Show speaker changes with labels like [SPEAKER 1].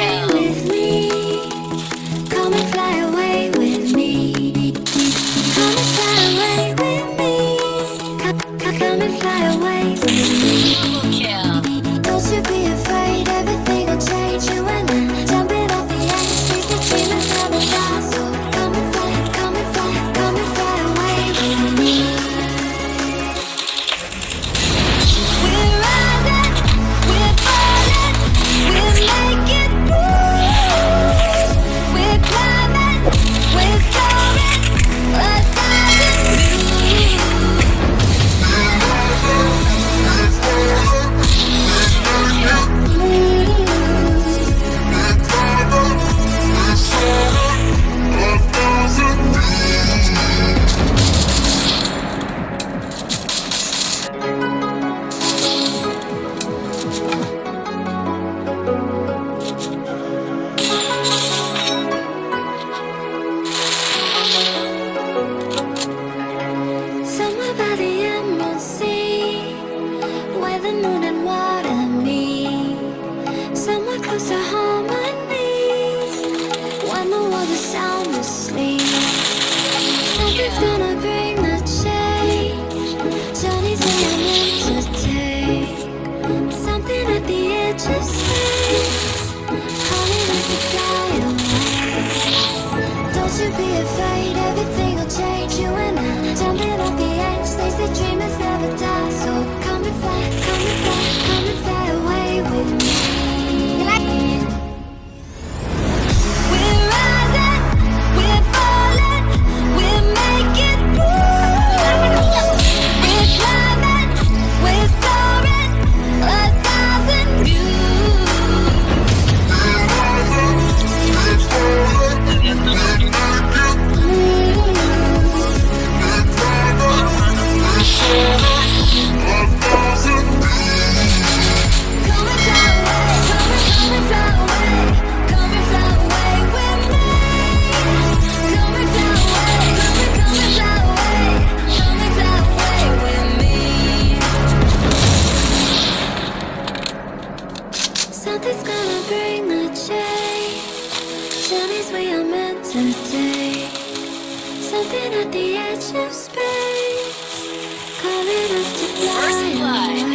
[SPEAKER 1] yeah. the moon and Somewhere close to harmony. When the world is sound asleep gonna bring the change. Journeys I'm meant to take. Something at the edge of space. Calling Don't you be afraid, everything Something's gonna bring the change. Journeys we are meant to take. Something at the edge of space. Calling us to fly.
[SPEAKER 2] First blood.